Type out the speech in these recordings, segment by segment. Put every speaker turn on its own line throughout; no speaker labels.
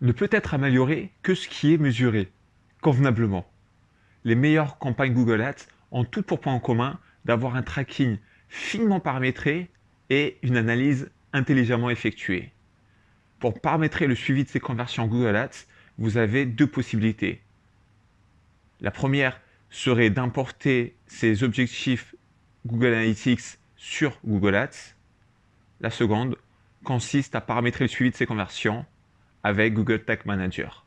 ne peut être amélioré que ce qui est mesuré, convenablement. Les meilleures campagnes Google Ads ont toutes pour point en commun d'avoir un tracking finement paramétré et une analyse intelligemment effectuée. Pour paramétrer le suivi de ces conversions Google Ads, vous avez deux possibilités. La première serait d'importer ces objectifs Google Analytics sur Google Ads. La seconde consiste à paramétrer le suivi de ces conversions avec Google Tag Manager.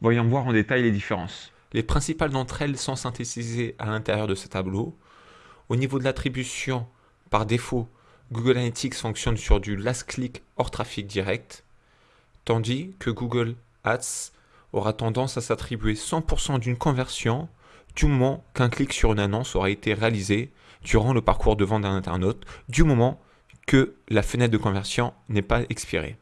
Voyons voir en détail les différences.
Les principales d'entre elles sont synthétisées à l'intérieur de ce tableau. Au niveau de l'attribution, par défaut, Google Analytics fonctionne sur du last click hors trafic direct, tandis que Google Ads aura tendance à s'attribuer 100% d'une conversion du moment qu'un clic sur une annonce aura été réalisé durant le parcours de vente d'un internaute, du moment que la fenêtre de conversion n'est pas expirée.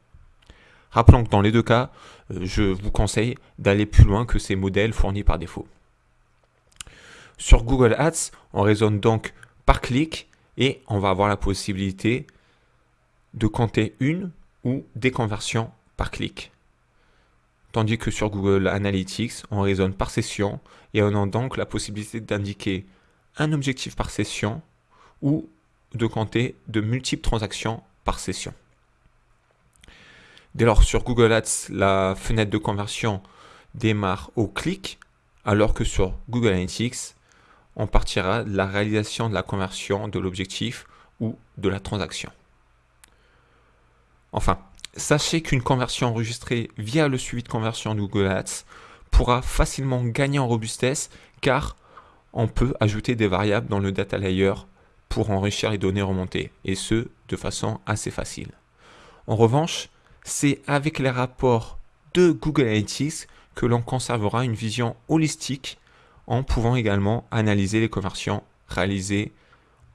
Rappelons que dans les deux cas, euh, je vous conseille d'aller plus loin que ces modèles fournis par défaut. Sur Google Ads, on raisonne donc par clic et on va avoir la possibilité de compter une ou des conversions par clic. Tandis que sur Google Analytics, on raisonne par session et on a donc la possibilité d'indiquer un objectif par session ou de compter de multiples transactions par session. Dès lors, sur Google Ads, la fenêtre de conversion démarre au clic, alors que sur Google Analytics, on partira de la réalisation de la conversion de l'objectif ou de la transaction. Enfin, sachez qu'une conversion enregistrée via le suivi de conversion de Google Ads pourra facilement gagner en robustesse car on peut ajouter des variables dans le data layer pour enrichir les données remontées et ce de façon assez facile. En revanche, c'est avec les rapports de Google Analytics que l'on conservera une vision holistique en pouvant également analyser les conversions réalisées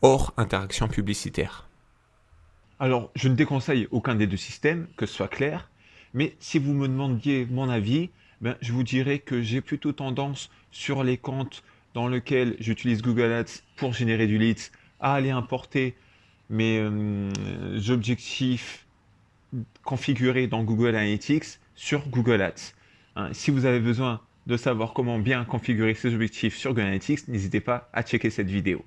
hors interaction publicitaire.
Alors, je ne déconseille aucun des deux systèmes, que ce soit clair, mais si vous me demandiez mon avis, ben, je vous dirais que j'ai plutôt tendance sur les comptes dans lesquels j'utilise Google Ads pour générer du leads à aller importer mes euh, objectifs configurés dans Google Analytics sur Google Ads. Hein, si vous avez besoin de savoir comment bien configurer ces objectifs sur Google Analytics, n'hésitez pas à checker cette vidéo.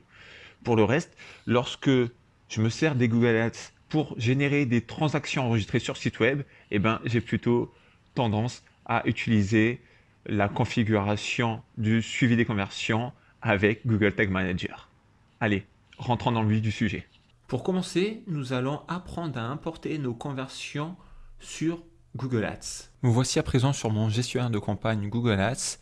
Pour le reste, lorsque je me sers des Google Ads pour générer des transactions enregistrées sur site web, eh ben, j'ai plutôt tendance à utiliser la configuration du suivi des conversions avec Google Tag Manager. Allez, rentrons dans le vif du sujet.
Pour commencer, nous allons apprendre à importer nos conversions sur Google Ads. Me voici à présent sur mon gestionnaire de campagne Google Ads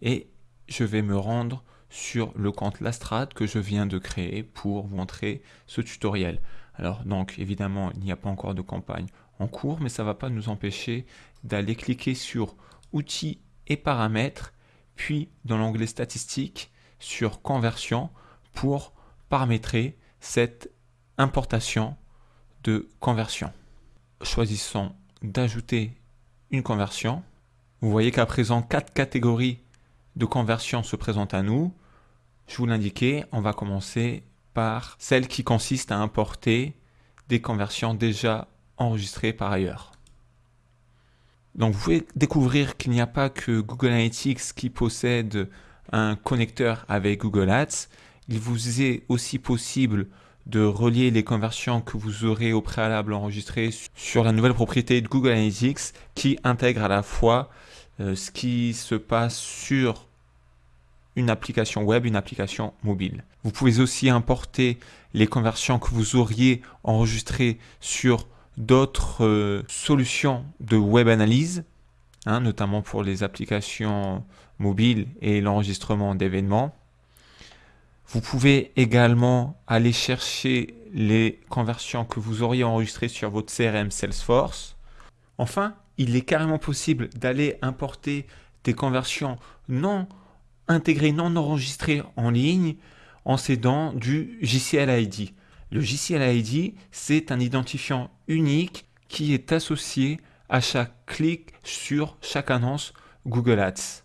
et je vais me rendre sur le compte Lastrade que je viens de créer pour vous montrer ce tutoriel. Alors donc évidemment il n'y a pas encore de campagne en cours mais ça ne va pas nous empêcher d'aller cliquer sur outils et paramètres puis dans l'onglet statistiques sur conversion pour paramétrer cette importation de conversion. Choisissons d'ajouter une conversion. Vous voyez qu'à présent, quatre catégories de conversion se présentent à nous. Je vous l'indiquais, on va commencer par celle qui consiste à importer des conversions déjà enregistrées par ailleurs. Donc vous pouvez découvrir qu'il n'y a pas que Google Analytics qui possède un connecteur avec Google Ads. Il vous est aussi possible de relier les conversions que vous aurez au préalable enregistrées sur la nouvelle propriété de Google Analytics qui intègre à la fois euh, ce qui se passe sur une application web, une application mobile. Vous pouvez aussi importer les conversions que vous auriez enregistrées sur d'autres euh, solutions de web analyse, hein, notamment pour les applications mobiles et l'enregistrement d'événements. Vous pouvez également aller chercher les conversions que vous auriez enregistrées sur votre CRM Salesforce. Enfin, il est carrément possible d'aller importer des conversions non intégrées, non enregistrées en ligne en s'aidant du JCL ID. Le JCL ID, c'est un identifiant unique qui est associé à chaque clic sur chaque annonce Google Ads.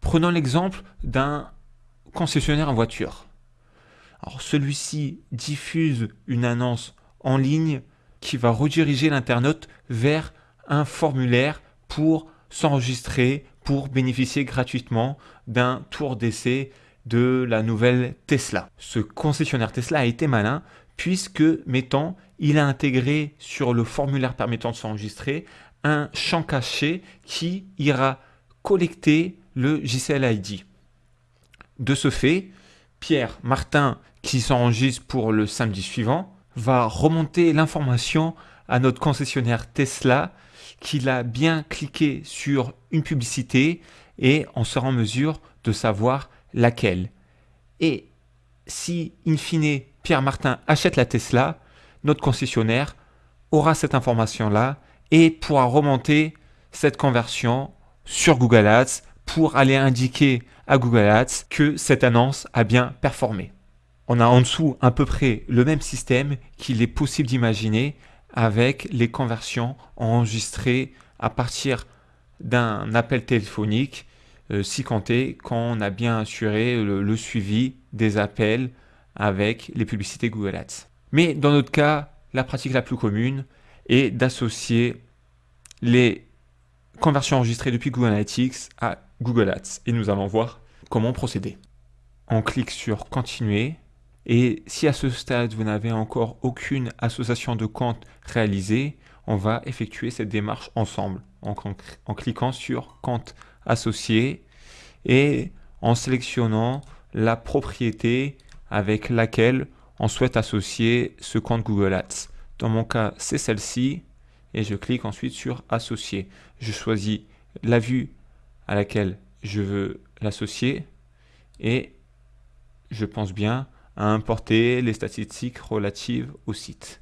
Prenons l'exemple d'un concessionnaire en voiture. Celui-ci diffuse une annonce en ligne qui va rediriger l'internaute vers un formulaire pour s'enregistrer, pour bénéficier gratuitement d'un tour d'essai de la nouvelle Tesla. Ce concessionnaire Tesla a été malin puisque, mettons, il a intégré sur le formulaire permettant de s'enregistrer un champ caché qui ira collecter le JCL ID. De ce fait, Pierre Martin, qui s'enregistre pour le samedi suivant, va remonter l'information à notre concessionnaire Tesla qu'il a bien cliqué sur une publicité et on sera en mesure de savoir laquelle. Et si, in fine, Pierre Martin achète la Tesla, notre concessionnaire aura cette information-là et pourra remonter cette conversion sur Google Ads pour aller indiquer à Google Ads que cette annonce a bien performé. On a en dessous à peu près le même système qu'il est possible d'imaginer avec les conversions enregistrées à partir d'un appel téléphonique, euh, si compté quand on a bien assuré le, suivi des appels avec les publicités Google Ads. Mais dans notre cas, la pratique la plus commune est d'associer les conversions enregistrées depuis Google Analytics à Google Ads. Et nous allons voir comment procéder. On clique sur Continuer et si à ce stade, vous n'avez encore aucune association de compte réalisée, on va effectuer cette démarche ensemble en, en cliquant sur compte associé et en sélectionnant la propriété avec laquelle on souhaite associer ce compte Google Ads. Dans mon cas, c'est celle-ci et je clique ensuite sur associer. Je choisis la vue à laquelle je veux l'associer et je pense bien importer les statistiques relatives au site.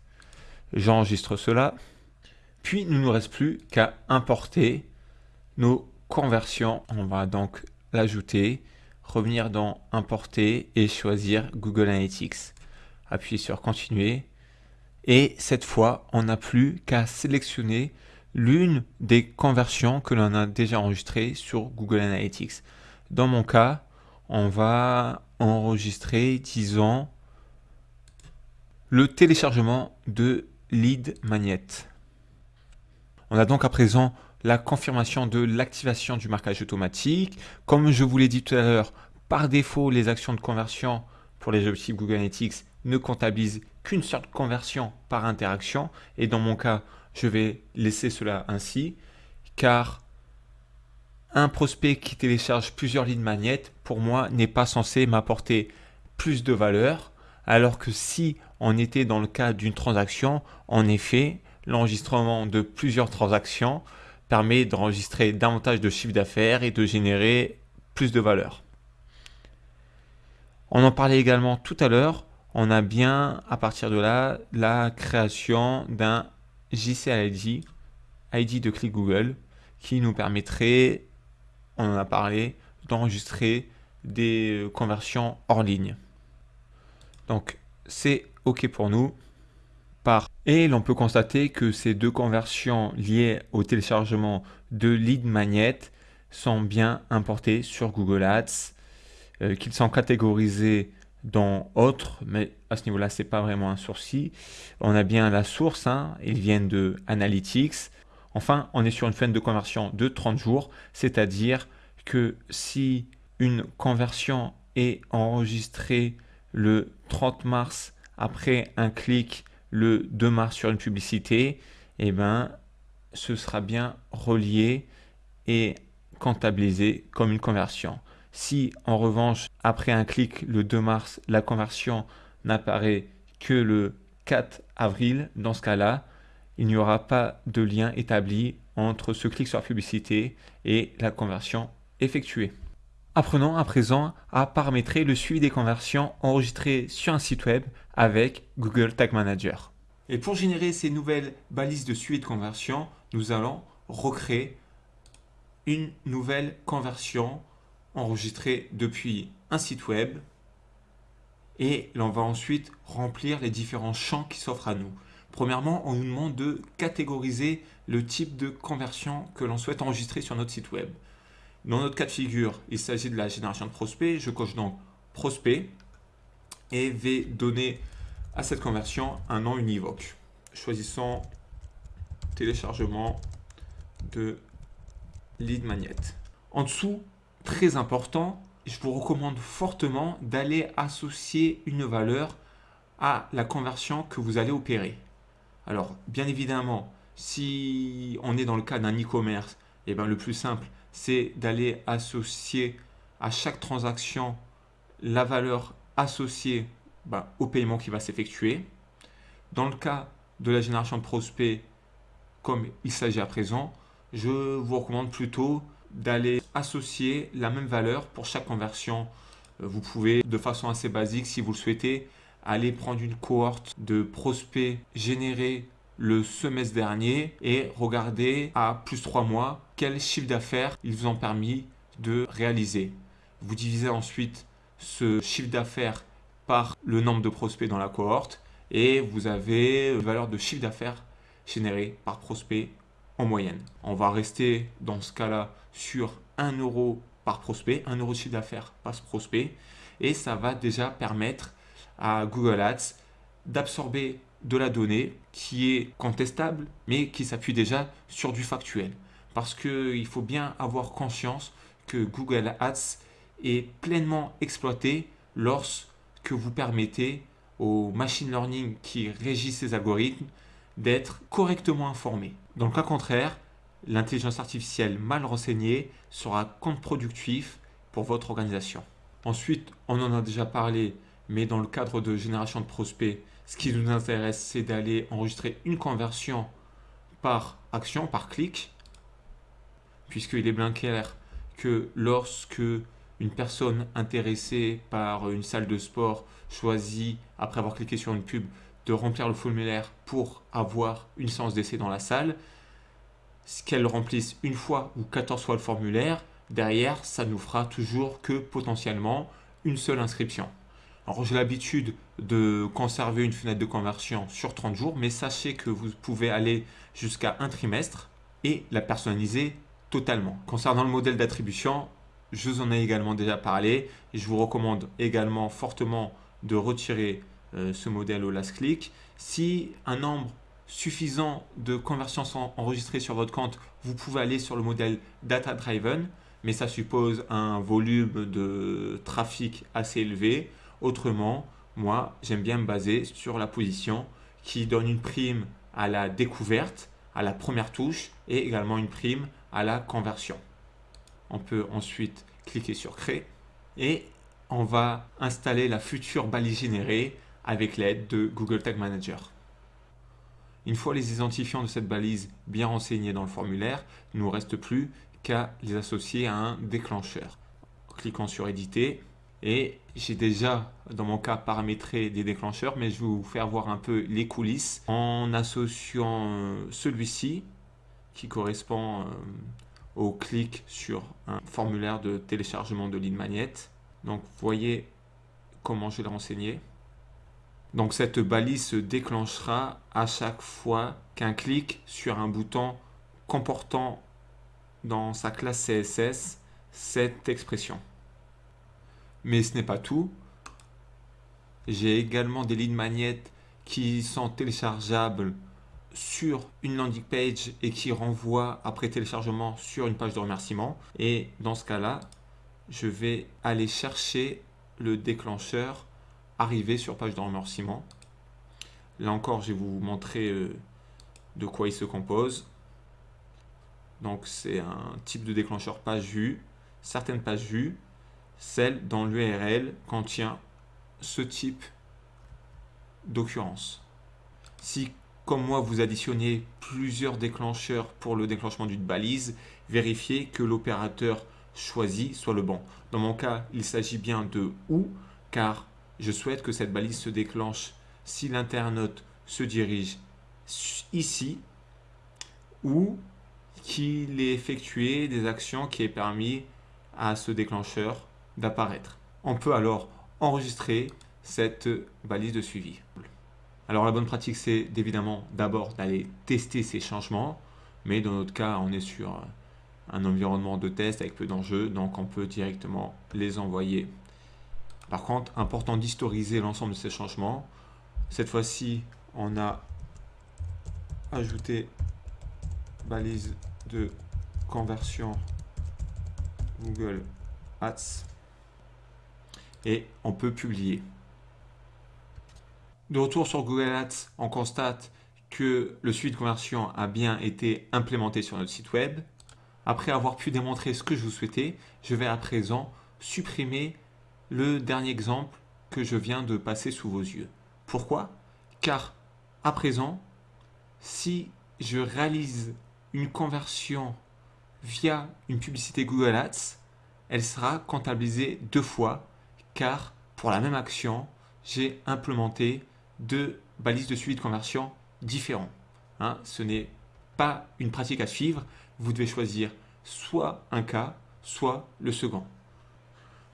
J'enregistre cela, puis il ne nous reste plus qu'à importer nos conversions. On va donc l'ajouter, revenir dans importer et choisir Google Analytics. Appuyer sur continuer et cette fois on n'a plus qu'à sélectionner l'une des conversions que l'on a déjà enregistrées sur Google Analytics. Dans mon cas, on va enregistrer, disons, le téléchargement de lead magnet. On a donc à présent la confirmation de l'activation du marquage automatique. Comme je vous l'ai dit tout à l'heure, par défaut, les actions de conversion pour les objectifs Google Analytics ne comptabilisent qu'une seule conversion par interaction. Et dans mon cas, je vais laisser cela ainsi, car un prospect qui télécharge plusieurs lignes magnettes, pour moi, n'est pas censé m'apporter plus de valeur, alors que si on était dans le cas d'une transaction, en effet, l'enregistrement de plusieurs transactions permet d'enregistrer davantage de chiffre d'affaires et de générer plus de valeur. On en parlait également tout à l'heure, on a bien à partir de là la création d'un JCLID, ID de clic Google, qui nous permettrait on en a parlé, d'enregistrer des conversions hors ligne. Donc c'est OK pour nous. Et l'on peut constater que ces deux conversions liées au téléchargement de lead magnet sont bien importées sur Google Ads, euh, qu'ils sont catégorisés dans autres, mais à ce niveau-là, c'est pas vraiment un sourcil. On a bien la source, hein, ils viennent de Analytics. Enfin, on est sur une fin de conversion de 30 jours, c'est-à-dire que si une conversion est enregistrée le 30 mars après un clic le 2 mars sur une publicité, eh ben, ce sera bien relié et comptabilisé comme une conversion. Si en revanche, après un clic le 2 mars, la conversion n'apparaît que le 4 avril, dans ce cas-là, il n'y aura pas de lien établi entre ce clic sur la publicité et la conversion effectuée. Apprenons à présent à paramétrer le suivi des conversions enregistrées sur un site web avec Google Tag Manager. Et pour générer ces nouvelles balises de suivi de conversion, nous allons recréer une nouvelle conversion enregistrée depuis un site web et l'on va ensuite remplir les différents champs qui s'offrent à nous. Premièrement, on nous demande de catégoriser le type de conversion que l'on souhaite enregistrer sur notre site web. Dans notre cas de figure, il s'agit de la génération de prospects. Je coche donc prospect et vais donner à cette conversion un nom univoque. Choisissons téléchargement de lead magnet. En dessous, très important, je vous recommande fortement d'aller associer une valeur à la conversion que vous allez opérer. Alors, bien évidemment, si on est dans le cas d'un e-commerce, eh ben, le plus simple, c'est d'aller associer à chaque transaction la valeur associée ben, au paiement qui va s'effectuer. Dans le cas de la génération de prospects, comme il s'agit à présent, je vous recommande plutôt d'aller associer la même valeur pour chaque conversion. Euh, vous pouvez, de façon assez basique, si vous le souhaitez, aller prendre une cohorte de prospects générés le semestre dernier et regarder à plus 3 mois quel chiffre d'affaires ils vous ont permis de réaliser. Vous divisez ensuite ce chiffre d'affaires par le nombre de prospects dans la cohorte et vous avez une valeur de chiffre d'affaires généré par prospect en moyenne. On va rester dans ce cas-là sur 1 euro par prospect, 1 euro de chiffre d'affaires par prospect et ça va déjà permettre à Google Ads d'absorber de la donnée qui est contestable mais qui s'appuie déjà sur du factuel. Parce qu'il faut bien avoir conscience que Google Ads est pleinement exploité lorsque vous permettez au machine learning qui régit ces algorithmes d'être correctement informé. Dans le cas contraire, l'intelligence artificielle mal renseignée sera contre-productif pour votre organisation. Ensuite, on en a déjà parlé, mais dans le cadre de génération de prospects, ce qui nous intéresse, c'est d'aller enregistrer une conversion par action, par clic, puisqu'il est bien clair que lorsque une personne intéressée par une salle de sport choisit, après avoir cliqué sur une pub, de remplir le formulaire pour avoir une séance d'essai dans la salle, qu'elle remplisse une fois ou 14 fois le formulaire, derrière, ça nous fera toujours que potentiellement une seule inscription. Alors j'ai l'habitude de conserver une fenêtre de conversion sur 30 jours, mais sachez que vous pouvez aller jusqu'à un trimestre et la personnaliser totalement. Concernant le modèle d'attribution, je vous en ai également déjà parlé. Je vous recommande également fortement de retirer euh, ce modèle au last click. Si un nombre suffisant de conversions sont enregistrées sur votre compte, vous pouvez aller sur le modèle data driven, mais ça suppose un volume de trafic assez élevé. Autrement, moi, j'aime bien me baser sur la position qui donne une prime à la découverte, à la première touche et également une prime à la conversion. On peut ensuite cliquer sur créer et on va installer la future balise générée avec l'aide de Google Tag Manager. Une fois les identifiants de cette balise bien renseignés dans le formulaire, il ne nous reste plus qu'à les associer à un déclencheur. Cliquons sur éditer et j'ai déjà dans mon cas paramétré des déclencheurs mais je vais vous faire voir un peu les coulisses en associant euh, celui-ci qui correspond euh, au clic sur un formulaire de téléchargement de ligne magnet. Donc voyez comment je l'ai renseigné. Donc cette balise se déclenchera à chaque fois qu'un clic sur un bouton comportant dans sa classe CSS cette expression. Mais ce n'est pas tout. J'ai également des lignes magnettes qui sont téléchargeables sur une landing page et qui renvoient après téléchargement sur une page de remerciement. Et dans ce cas-là, je vais aller chercher le déclencheur arriver sur page de remerciement. Là encore, je vais vous montrer euh, de quoi il se compose. Donc, c'est un type de déclencheur page vue. Certaines pages vues, celle dans l'URL contient ce type d'occurrence. Si, comme moi, vous additionnez plusieurs déclencheurs pour le déclenchement d'une balise, vérifiez que l'opérateur choisi soit le bon. Dans mon cas, il s'agit bien de OU, car je souhaite que cette balise se déclenche si l'internaute se dirige ici ou qu'il ait effectué des actions qui aient permis à ce déclencheur d'apparaître. On peut alors enregistrer cette balise de suivi. Alors la bonne pratique c'est évidemment d'abord d'aller tester ces changements, mais dans notre cas on est sur un environnement de test avec peu d'enjeux, donc on peut directement les envoyer par contre, important d'historiser l'ensemble de ces changements. Cette fois-ci, on a ajouté balise de conversion Google Ads et on peut publier. De retour sur Google Ads, on constate que le suivi de conversion a bien été implémenté sur notre site web. Après avoir pu démontrer ce que je vous souhaitais, je vais à présent supprimer le dernier exemple que je viens de passer sous vos yeux. Pourquoi? Car à présent, si je réalise une conversion via une publicité Google Ads, elle sera comptabilisée deux fois car pour la même action, j'ai implémenté deux balises de suivi de conversion différents. Hein. ce n'est pas une pratique à suivre, vous devez choisir soit un cas, soit le second.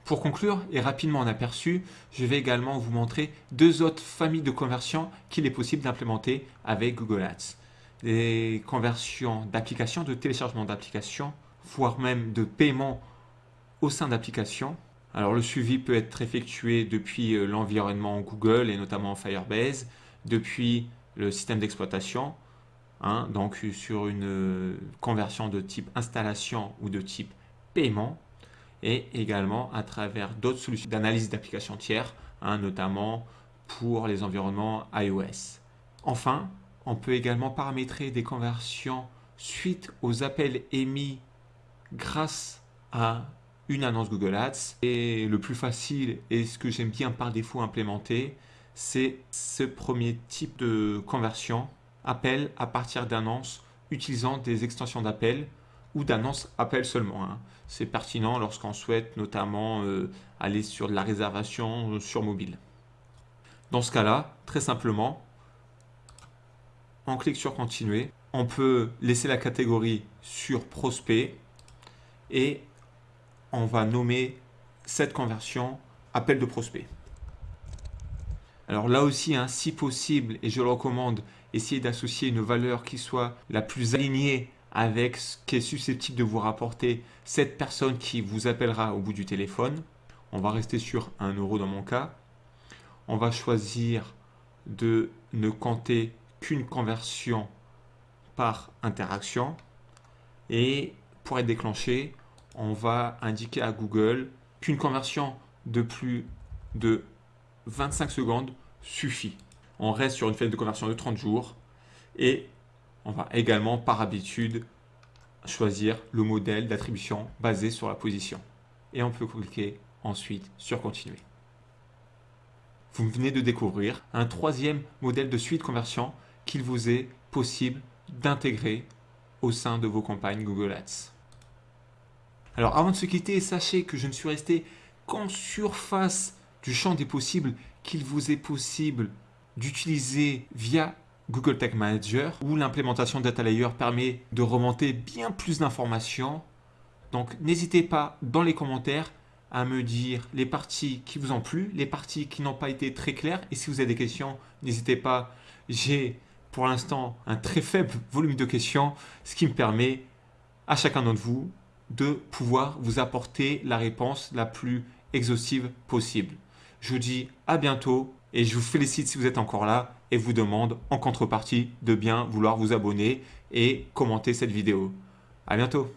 Pour conclure et rapidement en aperçu, je vais également vous montrer deux autres familles de conversions qu'il est possible d'implémenter avec Google Ads. Les conversions d'applications, de téléchargement d'applications, voire même de paiement au sein d'applications. Alors le suivi peut être effectué depuis euh, l'environnement Google et notamment Firebase, depuis le système d'exploitation, hein, donc sur une euh, conversion de type installation ou de type paiement, et également à travers d'autres solutions d'analyse d'applications tiers, hein, notamment pour les environnements iOS. Enfin, on peut également paramétrer des conversions suite aux appels émis grâce à une annonce Google Ads. Et le plus facile et ce que j'aime bien par défaut implémenter, c'est ce premier type de conversion, appel à partir d'annonces utilisant des extensions d'appel ou d'annonces appel seulement. Hein. C'est pertinent lorsqu'on souhaite notamment euh, aller sur de la réservation sur mobile. Dans ce cas-là, très simplement, on clique sur continuer. On peut laisser la catégorie sur prospect et on va nommer cette conversion appel de prospect. Alors là aussi, hein, si possible, et je le recommande, essayez d'associer une valeur qui soit la plus alignée avec ce qui est susceptible de vous rapporter cette personne qui vous appellera au bout du téléphone. On va rester sur 1 euro dans mon cas. On va choisir de ne compter qu'une conversion par interaction. Et pour être déclenché, on va indiquer à Google qu'une conversion de plus de 25 secondes suffit. On reste sur une fenêtre de conversion de 30 jours et on va également par habitude choisir le modèle d'attribution basé sur la position. Et on peut cliquer ensuite sur continuer. Vous venez de découvrir un troisième modèle de suite conversion qu'il vous est possible d'intégrer au sein de vos campagnes Google Ads. Alors avant de se quitter, sachez que je ne suis resté qu'en surface du champ des possibles qu'il vous est possible d'utiliser via Google Tag Manager où l'implémentation Data Layer permet de remonter bien plus d'informations. Donc n'hésitez pas dans les commentaires à me dire les parties qui vous ont plu, les parties qui n'ont pas été très claires. Et si vous avez des questions, n'hésitez pas. J'ai pour l'instant un très faible volume de questions, ce qui me permet à chacun d'entre vous de pouvoir vous apporter la réponse la plus exhaustive possible. Je vous dis à bientôt et je vous félicite si vous êtes encore là et vous demande en contrepartie de bien vouloir vous abonner et commenter cette vidéo. À bientôt